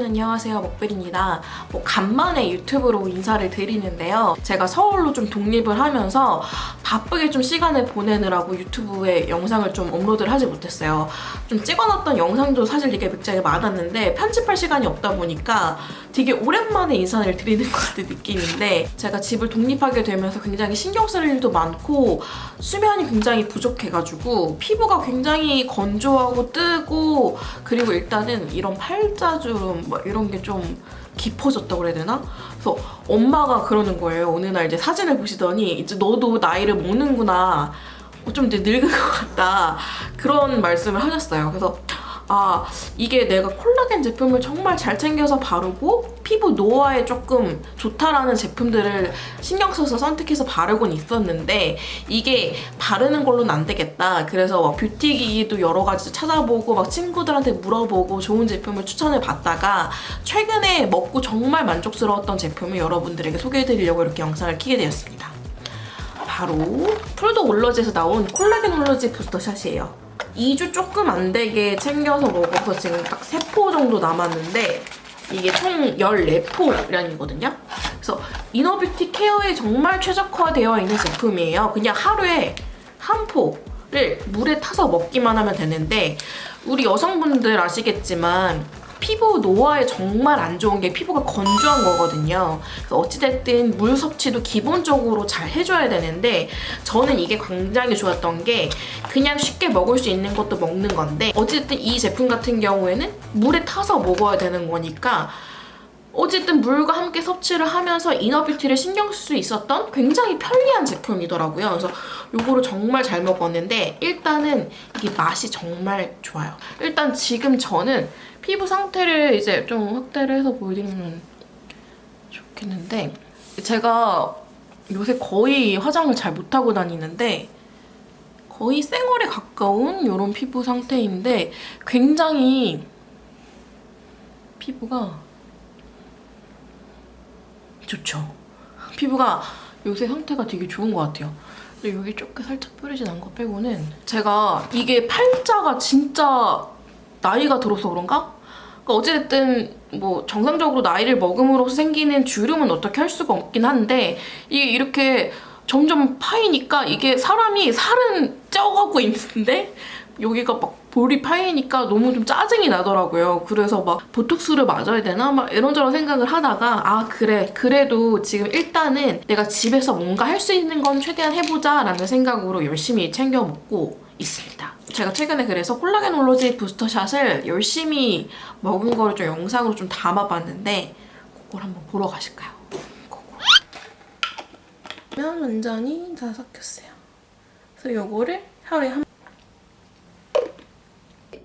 여러분 안녕하세요 먹벨입니다. 뭐 간만에 유튜브로 인사를 드리는데요. 제가 서울로 좀 독립을 하면서 바쁘게 좀 시간을 보내느라고 유튜브에 영상을 좀 업로드를 하지 못했어요. 좀 찍어놨던 영상도 사실 되게 굉장히 많았는데 편집할 시간이 없다 보니까 되게 오랜만에 인사를 드리는 것 같은 느낌인데 제가 집을 독립하게 되면서 굉장히 신경 쓸 일도 많고 수면이 굉장히 부족해가지고 피부가 굉장히 건조하고 뜨고 그리고 일단은 이런 팔자주름 뭐 이런 게 좀 깊어졌다고 그래야 되나? 그래서 엄마가 그러는 거예요. 어느 날 이제 사진을 보시더니 이제 너도 나이를 먹는구나. 어, 좀 이제 늙은 것 같다. 그런 말씀을 하셨어요. 그래서 아 이게 내가 콜라겐 제품을 정말 잘 챙겨서 바르고 피부 노화에 조금 좋다라는 제품들을 신경 써서 선택해서 바르곤 있었는데 이게 바르는 걸로는 안 되겠다. 그래서 막 뷰티기도 여러 가지 찾아보고 막 친구들한테 물어보고 좋은 제품을 추천을 받다가 최근에 먹고 정말 만족스러웠던 제품을 여러분들에게 소개해드리려고 이렇게 영상을 키게 되었습니다. 바로 푸드올로지에서 나온 콜라겐올로지 부스터샷이에요 2주 조금 안 되게 챙겨서 먹어서 지금 딱 3포 정도 남았는데 이게 총 14포량이거든요. 그래서 이너뷰티 케어에 정말 최적화되어 있는 제품이에요. 그냥 하루에 한 포를 물에 타서 먹기만 하면 되는데 우리 여성분들 아시겠지만 피부 노화에 정말 안 좋은 게 피부가 건조한 거거든요. 어찌됐든 물 섭취도 기본적으로 잘 해줘야 되는데 저는 이게 굉장히 좋았던 게 그냥 쉽게 먹을 수 있는 것도 먹는 건데 어쨌든 이 제품 같은 경우에는 물에 타서 먹어야 되는 거니까 어쨌든 물과 함께 섭취를 하면서 이너뷰티를 신경 쓸 수 있었던 굉장히 편리한 제품이더라고요. 그래서 이거를 정말 잘 먹었는데 일단은 이게 맛이 정말 좋아요. 일단 지금 저는 피부 상태를 이제 좀 확대를 해서 보여드리면 좋겠는데 제가 요새 거의 화장을 잘 못하고 다니는데 거의 생얼에 가까운 이런 피부 상태인데 굉장히 피부가 좋죠. 피부가 요새 상태가 되게 좋은 것 같아요. 근데 여기 조금 살짝 뿌리진 않은 거 빼고는 제가 이게 팔자가 진짜 나이가 들어서 그런가? 그러니까 어찌됐든 뭐 정상적으로 나이를 먹음으로써 생기는 주름은 어떻게 할 수가 없긴 한데 이게 이렇게 점점 파이니까 이게 사람이 살은 쪄가고 있는데 여기가 막 볼이 파이니까 너무 좀 짜증이 나더라고요. 그래서 막 보톡스를 맞아야 되나? 막 이런저런 생각을 하다가 아 그래 그래도 지금 일단은 내가 집에서 뭔가 할 수 있는 건 최대한 해보자 라는 생각으로 열심히 챙겨 먹고 있습니다. 제가 최근에 그래서 콜라겐 올로지 부스터샷을 열심히 먹은 거를 좀 영상으로 좀 담아봤는데 그걸 한번 보러 가실까요? 그러면 완전히 다 섞였어요. 그래서 이거를 하루에 한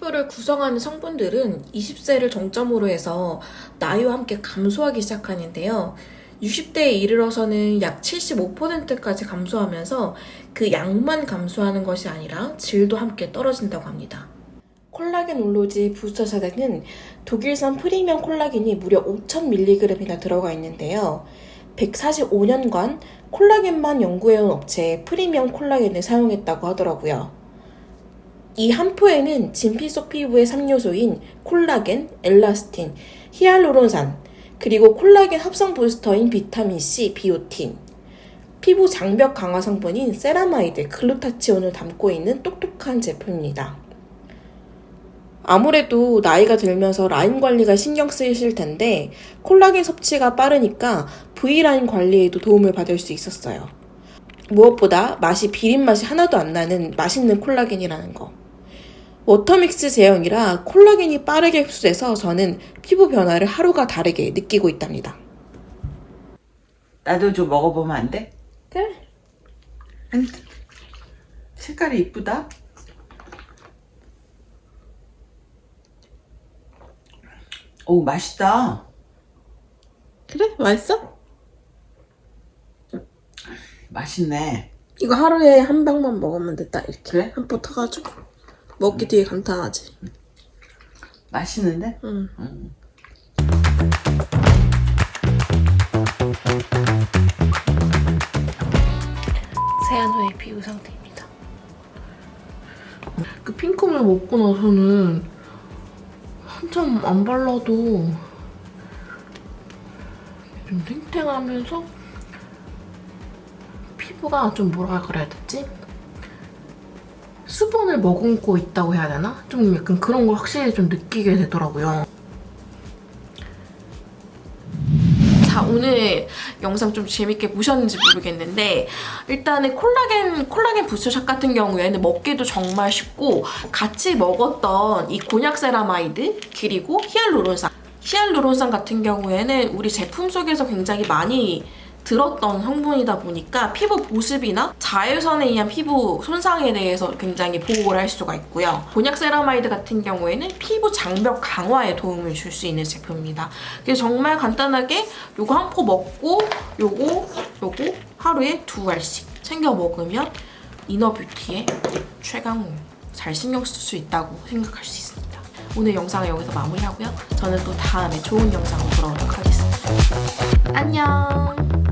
피부를 구성하는 성분들은 20세를 정점으로 해서 나이와 함께 감소하기 시작하는데요. 60대에 이르러서는 약 75%까지 감소하면서 그 양만 감소하는 것이 아니라 질도 함께 떨어진다고 합니다. 콜라겐올로지 부스터샷에는 독일산 프리미엄 콜라겐이 무려 5,000mg이나 들어가 있는데요. 145년간 콜라겐만 연구해온 업체의 프리미엄 콜라겐을 사용했다고 하더라고요. 이 한 포에는 진피 속 피부의 3요소인 콜라겐, 엘라스틴, 히알루론산, 그리고 콜라겐 합성 부스터인 비타민C, 비오틴, 피부 장벽 강화 성분인 세라마이드, 글루타치온을 담고 있는 똑똑한 제품입니다. 아무래도 나이가 들면서 라인 관리가 신경 쓰이실 텐데 콜라겐 섭취가 빠르니까 V라인 관리에도 도움을 받을 수 있었어요. 무엇보다 맛이 비린 맛이 하나도 안 나는 맛있는 콜라겐이라는 거. water mix 제형이라 콜라겐이 빠르게 흡수돼서 저는 피부 변화를 하루가 다르게 느끼고 있답니다. 나도 좀 먹어보면 안 돼? 그래. 아니, 색깔이 이쁘다. 오 맛있다. 그래? 맛있어? 맛있네. 이거 하루에 한 병만 먹으면 됐다 이렇게 그래? 한포 타가지고 먹기 되게 간단하지 맛있는데? 응. 응. 세안 후의 피부 상태입니다 그 핑크물 먹고 나서는 좀안 발라도 좀 탱탱하면서 피부가 좀 뭐라 그래야 되지? 수분을 머금고 있다고 해야 되나? 좀 약간 그런 걸 확실히 좀 느끼게 되더라고요. 자 오늘 영상 좀 재밌게 보셨는지 모르겠는데 일단은 콜라겐 콜라겐 부스터샷 같은 경우에는 먹기도 정말 쉽고 같이 먹었던 이 곤약 세라마이드 그리고 히알루론산 히알루론산 같은 경우에는 우리 제품 속에서 굉장히 많이 들었던 성분이다 보니까 피부 보습이나 자외선에 의한 피부 손상에 대해서 굉장히 보호를 할 수가 있고요. 곤약 세라마이드 같은 경우에는 피부 장벽 강화에 도움을 줄 수 있는 제품입니다. 그래서 정말 간단하게 요거 한 포 먹고 요거 요거 하루에 두 알씩 챙겨 먹으면 이너뷰티의 최강호 잘 신경 쓸 수 있다고 생각할 수 있습니다. 오늘 영상은 여기서 마무리하고요. 저는 또 다음에 좋은 영상으로 돌아오도록 하겠습니다. 안녕!